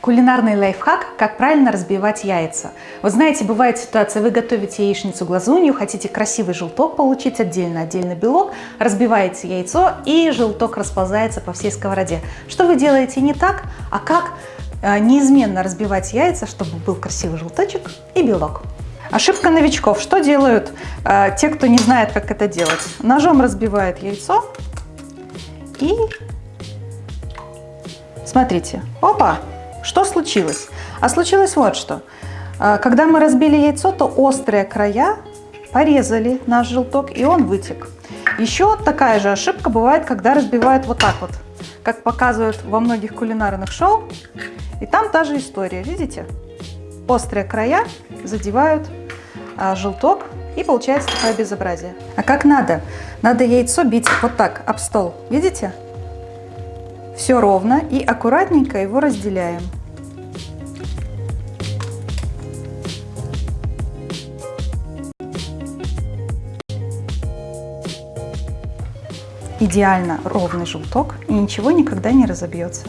Кулинарный лайфхак, как правильно разбивать яйца. Вы знаете, бывает ситуация, вы готовите яичницу глазунью, хотите красивый желток получить отдельно, отдельно белок, разбиваете яйцо и желток расползается по всей сковороде. Что вы делаете не так, а как э, неизменно разбивать яйца, чтобы был красивый желточек и белок. Ошибка новичков. Что делают э, те, кто не знает, как это делать? Ножом разбивают яйцо и смотрите, опа, что случилось? А случилось вот что. А, когда мы разбили яйцо, то острые края порезали наш желток, и он вытек. Еще такая же ошибка бывает, когда разбивают вот так вот, как показывают во многих кулинарных шоу. И там та же история, видите? Острые края задевают а, желток, и получается такое безобразие. А как надо? Надо яйцо бить вот так, об стол. Видите? Все ровно и аккуратненько его разделяем. идеально ровный желток и ничего никогда не разобьется.